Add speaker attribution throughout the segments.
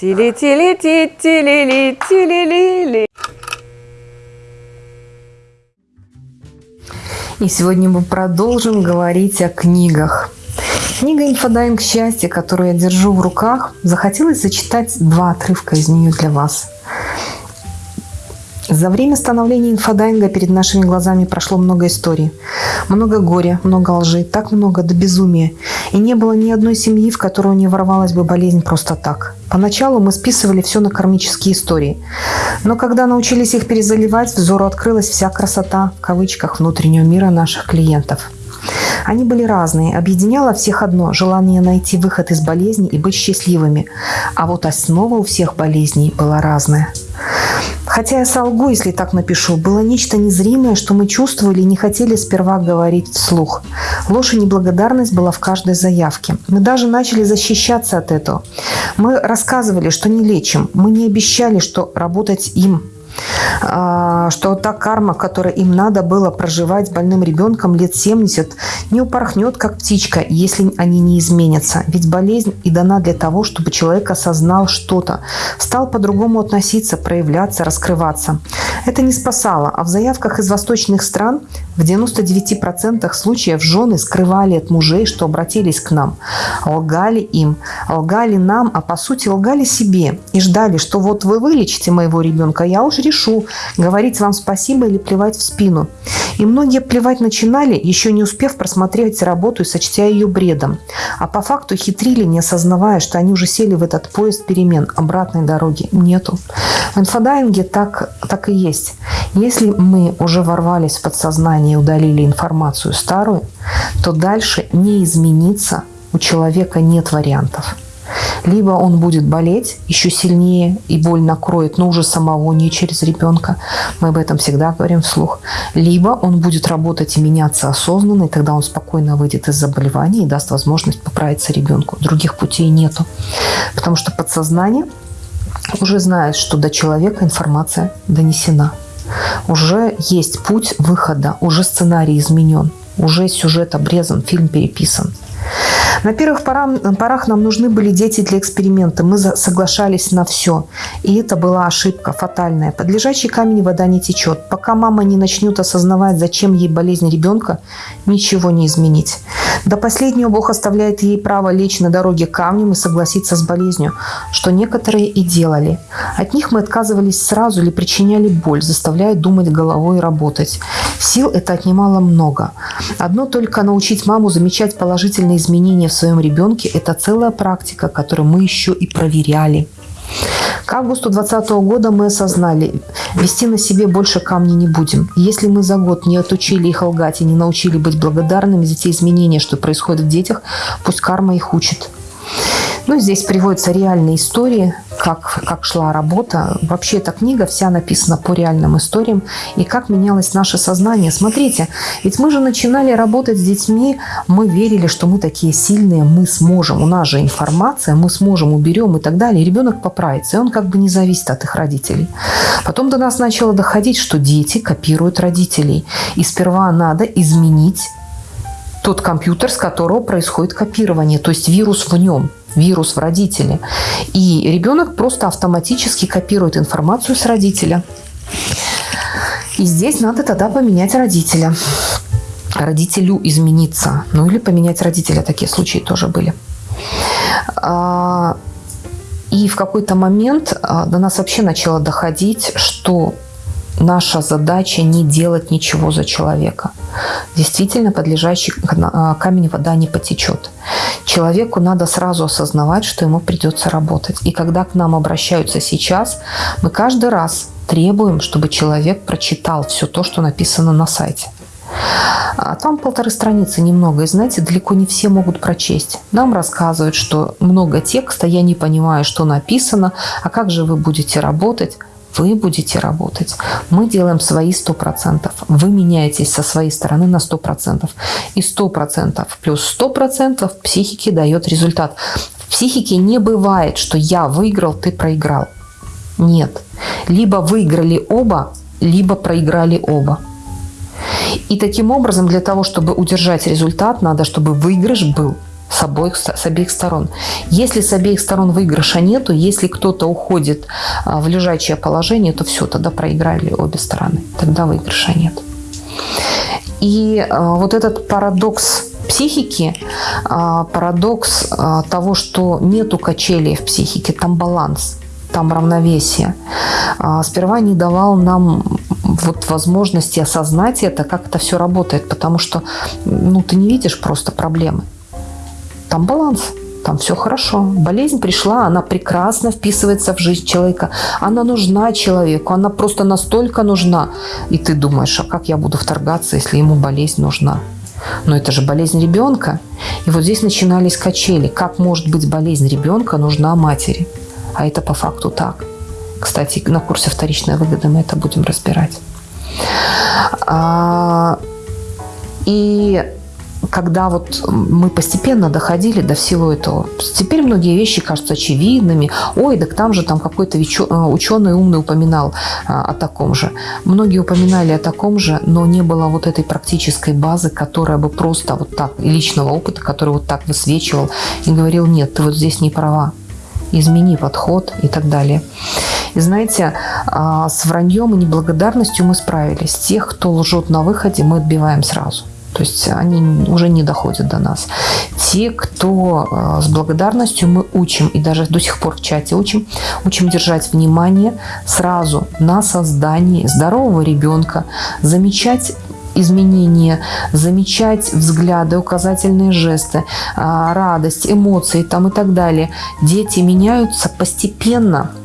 Speaker 1: Тили-тили-ти-тили-ли-тили-ли-ли. И сегодня мы продолжим говорить о книгах. Книга «Инфодайвинг счастья», которую я держу в руках, захотелось зачитать два отрывка из нее для вас. За время становления инфодайвинга перед нашими глазами прошло много историй. Много горя, много лжи, так много до безумия. И не было ни одной семьи, в которую не ворвалась бы болезнь просто так. Поначалу мы списывали все на кармические истории. Но когда научились их перезаливать, взору открылась вся красота, в кавычках, внутреннего мира наших клиентов. Они были разные. Объединяло всех одно – желание найти выход из болезни и быть счастливыми. А вот основа у всех болезней была разная. Хотя я солгу, если так напишу, было нечто незримое, что мы чувствовали и не хотели сперва говорить вслух. Ложь и неблагодарность была в каждой заявке. Мы даже начали защищаться от этого. Мы рассказывали, что не лечим. Мы не обещали, что работать им что та карма, которая им надо было проживать с больным ребенком лет 70, не упорхнет, как птичка, если они не изменятся. Ведь болезнь и дана для того, чтобы человек осознал что-то, стал по-другому относиться, проявляться, раскрываться. Это не спасало, а в заявках из восточных стран в 99% случаев жены скрывали от мужей, что обратились к нам. Лгали им, лгали нам, а по сути лгали себе и ждали, что вот вы вылечите моего ребенка, я уж решу, говорить вам спасибо или плевать в спину. И многие плевать начинали, еще не успев просмотреть работу и сочтя ее бредом. А по факту хитрили, не осознавая, что они уже сели в этот поезд перемен. Обратной дороги нету. В инфодайинге так, так и есть. Если мы уже ворвались в подсознание и удалили информацию старую, то дальше не измениться у человека нет вариантов. Либо он будет болеть еще сильнее, и боль накроет, но уже самого, не через ребенка. Мы об этом всегда говорим вслух. Либо он будет работать и меняться осознанно, и тогда он спокойно выйдет из заболевания и даст возможность поправиться ребенку. Других путей нету. Потому что подсознание уже знает, что до человека информация донесена. Уже есть путь выхода, уже сценарий изменен, уже сюжет обрезан, фильм переписан. На первых порах нам нужны были дети для эксперимента. Мы соглашались на все. И это была ошибка фатальная. Под лежачий камень вода не течет. Пока мама не начнет осознавать, зачем ей болезнь ребенка, ничего не изменить. До последнего Бог оставляет ей право лечь на дороге камнем и согласиться с болезнью, что некоторые и делали. От них мы отказывались сразу или причиняли боль, заставляя думать головой и работать. Сил это отнимало много. Одно только научить маму замечать положительные изменения в своем ребенке – это целая практика, которую мы еще и проверяли. К августу 2020 года мы осознали, вести на себе больше камней не будем. Если мы за год не отучили их лгать и не научили быть благодарными за те изменения, что происходят в детях, пусть карма их учит. Ну, здесь приводятся реальные истории, как, как шла работа. Вообще эта книга вся написана по реальным историям и как менялось наше сознание. Смотрите, ведь мы же начинали работать с детьми, мы верили, что мы такие сильные, мы сможем, у нас же информация, мы сможем, уберем и так далее. И ребенок поправится, и он как бы не зависит от их родителей. Потом до нас начало доходить, что дети копируют родителей. И сперва надо изменить тот компьютер, с которого происходит копирование, то есть вирус в нем вирус в родителе. И ребенок просто автоматически копирует информацию с родителя. И здесь надо тогда поменять родителя. Родителю измениться. Ну или поменять родителя. Такие случаи тоже были. А, и в какой-то момент а, до нас вообще начало доходить, что наша задача не делать ничего за человека. Действительно, подлежащий а, камень вода не потечет. Человеку надо сразу осознавать, что ему придется работать. И когда к нам обращаются сейчас, мы каждый раз требуем, чтобы человек прочитал все то, что написано на сайте. А там полторы страницы немного, и знаете, далеко не все могут прочесть. Нам рассказывают, что много текста, я не понимаю, что написано, а как же вы будете работать? Вы будете работать. Мы делаем свои 100%. Вы меняетесь со своей стороны на 100%. И 100% плюс 100% психике дает результат. В психике не бывает, что я выиграл, ты проиграл. Нет. Либо выиграли оба, либо проиграли оба. И таким образом, для того, чтобы удержать результат, надо, чтобы выигрыш был с обоих, с обеих сторон. Если с обеих сторон выигрыша нету, если кто-то уходит а, в лежачее положение, то все, тогда проиграли обе стороны. Тогда выигрыша нет. И а, вот этот парадокс психики, а, парадокс того, что нету качелей в психике, там баланс, там равновесие, сперва не давал нам вот возможности осознать это, как это все работает, потому что ну, ты не видишь просто проблемы. Там баланс, там все хорошо. Болезнь пришла, она прекрасно вписывается в жизнь человека. Она нужна человеку, она просто настолько нужна. И ты думаешь, а как я буду вторгаться, если ему болезнь нужна? Но это же болезнь ребенка. И вот здесь начинались качели. Как может быть болезнь ребенка нужна матери? А это по факту так. Кстати, на курсе «Вторичная выгода» мы это будем разбирать. А, и когда вот мы постепенно доходили до всего этого, теперь многие вещи кажутся очевидными. Ой, так там же там какой-то ученый умный упоминал а, о таком же. Многие упоминали о таком же, но не было вот этой практической базы, которая бы просто вот так, личного опыта, который вот так высвечивал и говорил, нет, ты вот здесь не права, измени подход и так далее. И знаете, а, с враньем и неблагодарностью мы справились. Тех, кто лжет на выходе, мы отбиваем сразу. То есть они уже не доходят до нас. Те, кто а, с благодарностью мы учим, и даже до сих пор в чате учим, учим держать внимание сразу на создании здорового ребенка, замечать изменения, замечать взгляды, указательные жесты, а, радость, эмоции там и так далее. Дети меняются постепенно –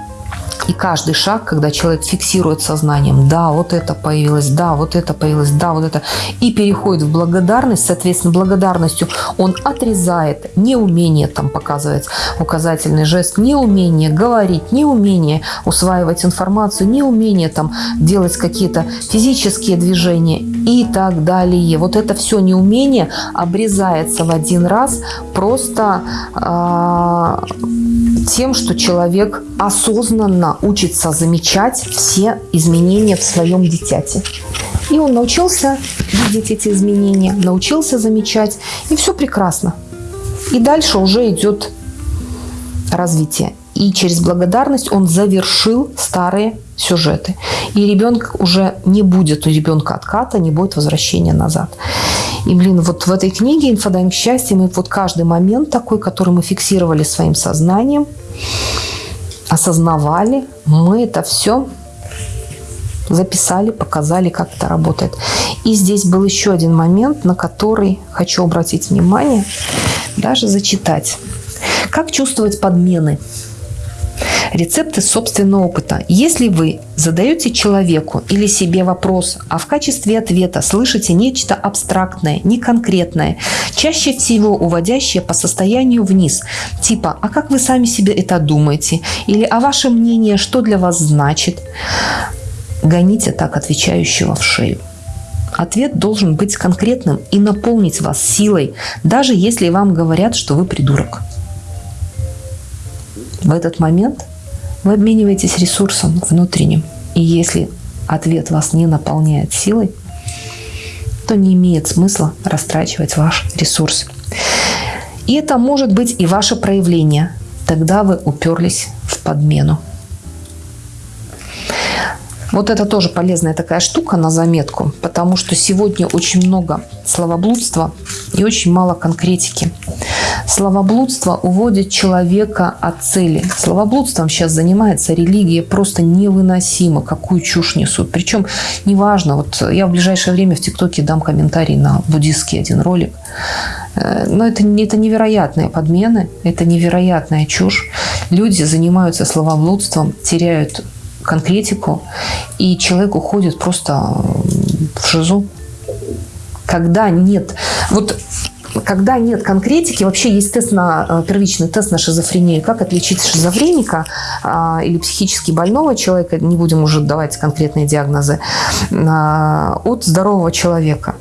Speaker 1: и каждый шаг, когда человек фиксирует сознанием, да, вот это появилось, да, вот это появилось, да, вот это, и переходит в благодарность, соответственно, благодарностью он отрезает неумение там показывать указательный жест, неумение говорить, неумение усваивать информацию, неумение там делать какие-то физические движения и так далее. Вот это все неумение обрезается в один раз просто э, тем, что человек осознанно учится замечать все изменения в своем дитяте. И он научился видеть эти изменения, научился замечать, и все прекрасно. И дальше уже идет развитие. И через благодарность он завершил старые сюжеты. И ребенок уже не будет у ребенка отката, не будет возвращения назад. И, блин, вот в этой книге «Инфодайм счастья» мы вот каждый момент такой, который мы фиксировали своим сознанием, осознавали, мы это все записали, показали, как это работает. И здесь был еще один момент, на который хочу обратить внимание, даже зачитать. Как чувствовать подмены? Рецепты собственного опыта. Если вы задаете человеку или себе вопрос, а в качестве ответа слышите нечто абстрактное, неконкретное, чаще всего уводящее по состоянию вниз, типа «а как вы сами себе это думаете?» или «а ваше мнение что для вас значит?» Гоните так отвечающего в шею. Ответ должен быть конкретным и наполнить вас силой, даже если вам говорят, что вы придурок. В этот момент вы обмениваетесь ресурсом внутренним. И если ответ вас не наполняет силой, то не имеет смысла растрачивать ваш ресурс. И это может быть и ваше проявление. Тогда вы уперлись в подмену. Вот это тоже полезная такая штука на заметку, потому что сегодня очень много словоблудства и очень мало конкретики. Словоблудство уводит человека от цели. Словоблудством сейчас занимается религия просто невыносимо, какую чушь несут. Причем неважно, вот я в ближайшее время в ТикТоке дам комментарий на буддистский один ролик. Э, но это, это невероятные подмены, это невероятная чушь. Люди занимаются словоблудством, теряют конкретику, и человек уходит просто в шизу. Когда нет... Вот когда нет конкретики, вообще есть тест на, э, первичный тест на шизофрению. Как отличить шизофреника а, или психически больного человека, не будем уже давать конкретные диагнозы, а, от здорового человека.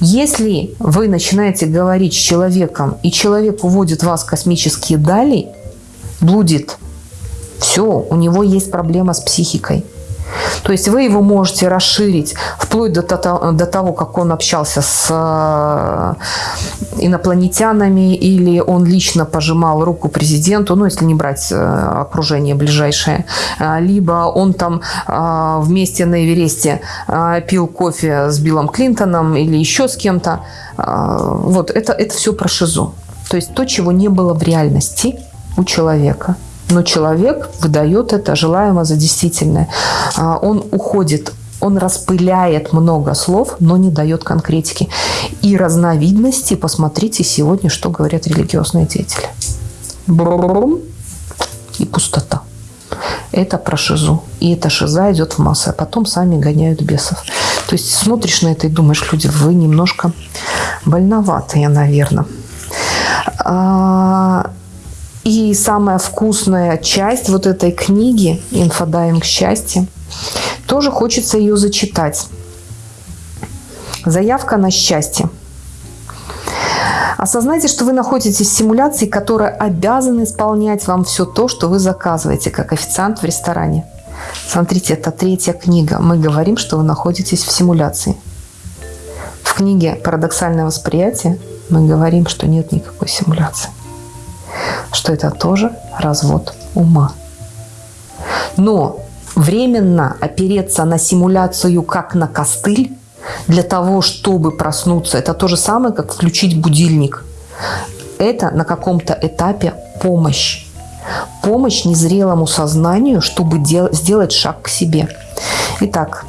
Speaker 1: Если вы начинаете говорить с человеком, и человек уводит вас в космические дали, блудит, все, у него есть проблема с психикой. То есть вы его можете расширить вплоть до, до того, как он общался с э, инопланетянами или он лично пожимал руку президенту, ну, если не брать э, окружение ближайшее, э, либо он там вместе на Эвересте пил кофе с Биллом Клинтоном или еще с кем-то. Вот, это, это все про шизу. То есть то, чего не было в реальности у человека – но человек выдает это желаемо за действительное. А, он уходит он распыляет много слов, но не дает конкретики. И разновидности, посмотрите сегодня, что говорят религиозные деятели. Брум и пустота. Это про шизу. И эта шиза идет в массы, а потом сами гоняют бесов. То есть смотришь на это и думаешь, люди, вы немножко больноватые, наверное. И самая вкусная часть вот этой книги «Инфодайвинг счастья» тоже хочется ее зачитать. Заявка на счастье. Осознайте, что вы находитесь в симуляции, которая обязана исполнять вам все то, что вы заказываете, как официант в ресторане. Смотрите, это третья книга. Мы говорим, что вы находитесь в симуляции. В книге «Парадоксальное восприятие» мы говорим, что нет никакой симуляции что это тоже развод ума. Но временно опереться на симуляцию как на костыль для того, чтобы проснуться, это то же самое, как включить будильник. Это на каком-то этапе помощь. Помощь незрелому сознанию, чтобы сделать шаг к себе. Итак,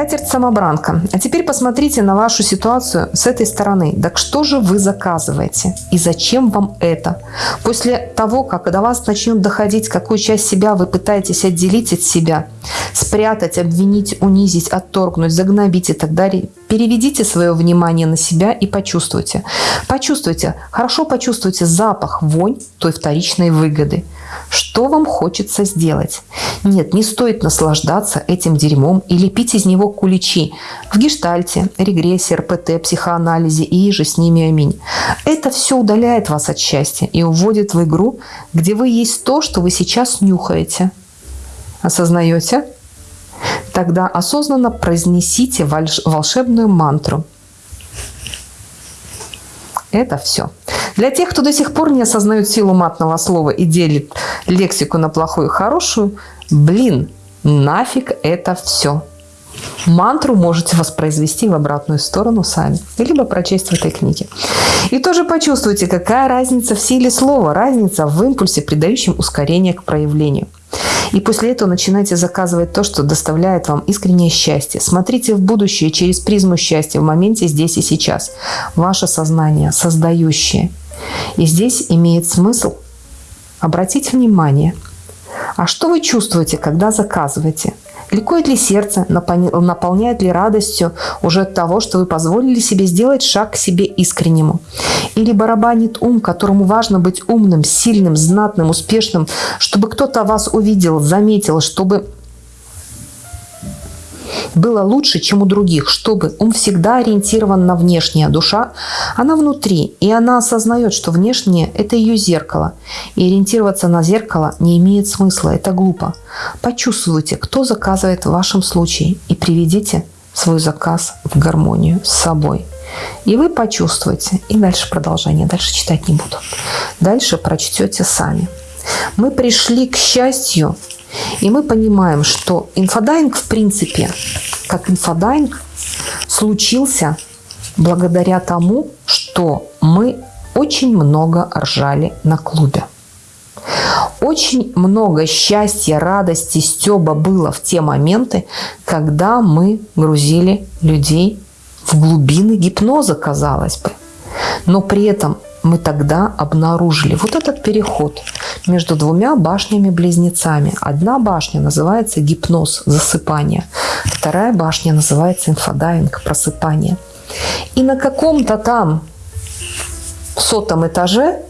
Speaker 1: Скатерть-самобранка. А теперь посмотрите на вашу ситуацию с этой стороны. Так что же вы заказываете? И зачем вам это? После того, как до вас начнет доходить, какую часть себя вы пытаетесь отделить от себя, спрятать, обвинить, унизить, отторгнуть, загнобить и так далее, переведите свое внимание на себя и почувствуйте. Почувствуйте, хорошо почувствуйте запах, вонь той вторичной выгоды. Что вам хочется сделать? Нет, не стоит наслаждаться этим дерьмом или пить из него куличи в гештальте, регрессии, РПТ, психоанализе и же с ними аминь. Это все удаляет вас от счастья и уводит в игру, где вы есть то, что вы сейчас нюхаете. Осознаете? Тогда осознанно произнесите волшебную мантру. Это все. Для тех, кто до сих пор не осознает силу матного слова и делит лексику на плохую и хорошую, блин, нафиг это все. Мантру можете воспроизвести в обратную сторону сами, либо прочесть в этой книге. И тоже почувствуйте, какая разница в силе слова, разница в импульсе, придающем ускорение к проявлению. И после этого начинайте заказывать то, что доставляет вам искреннее счастье. Смотрите в будущее через призму счастья в моменте здесь и сейчас. Ваше сознание, создающее. И здесь имеет смысл обратить внимание, а что вы чувствуете, когда заказываете? Ликует ли сердце, наполняет ли радостью уже от того, что вы позволили себе сделать шаг к себе искреннему? Или барабанит ум, которому важно быть умным, сильным, знатным, успешным, чтобы кто-то вас увидел, заметил, чтобы было лучше, чем у других, чтобы ум всегда ориентирован на внешнее, душа, она внутри, и она осознает, что внешнее – это ее зеркало, и ориентироваться на зеркало не имеет смысла, это глупо. Почувствуйте, кто заказывает в вашем случае, и приведите свой заказ в гармонию с собой. И вы почувствуете. И дальше продолжение. Дальше читать не буду. Дальше прочтете сами. Мы пришли к счастью и мы понимаем, что инфодайвинг, в принципе, как инфодайвинг, случился благодаря тому, что мы очень много ржали на клубе. Очень много счастья, радости, стеба было в те моменты, когда мы грузили людей в глубины гипноза, казалось бы. Но при этом мы тогда обнаружили вот этот переход между двумя башнями-близнецами. Одна башня называется гипноз, засыпание. Вторая башня называется инфодайвинг, просыпание. И на каком-то там сотом этаже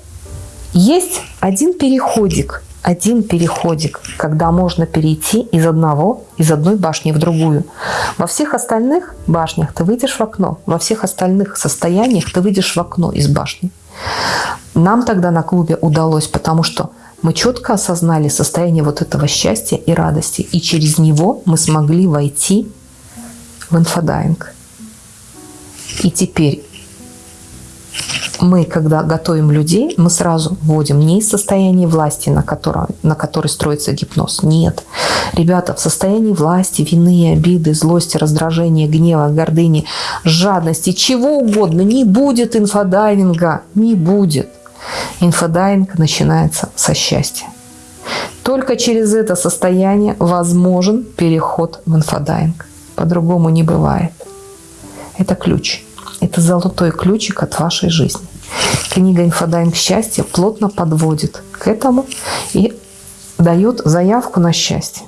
Speaker 1: есть один переходик, один переходик, когда можно перейти из одного, из одной башни в другую. Во всех остальных башнях ты выйдешь в окно, во всех остальных состояниях ты выйдешь в окно из башни. Нам тогда на клубе удалось, потому что мы четко осознали состояние вот этого счастья и радости, и через него мы смогли войти в инфодайвинг. И теперь мы, когда готовим людей, мы сразу вводим не из состояния власти, на, котором, на которой строится гипноз. Нет. Ребята, в состоянии власти, вины, обиды, злости, раздражения, гнева, гордыни, жадности, чего угодно, не будет инфодайвинга. Не будет. Инфодайвинг начинается со счастья. Только через это состояние возможен переход в инфодайвинг. По-другому не бывает. Это ключ. Это золотой ключик от вашей жизни. Книга «Инфодайвинг счастья» плотно подводит к этому и дает заявку на счастье.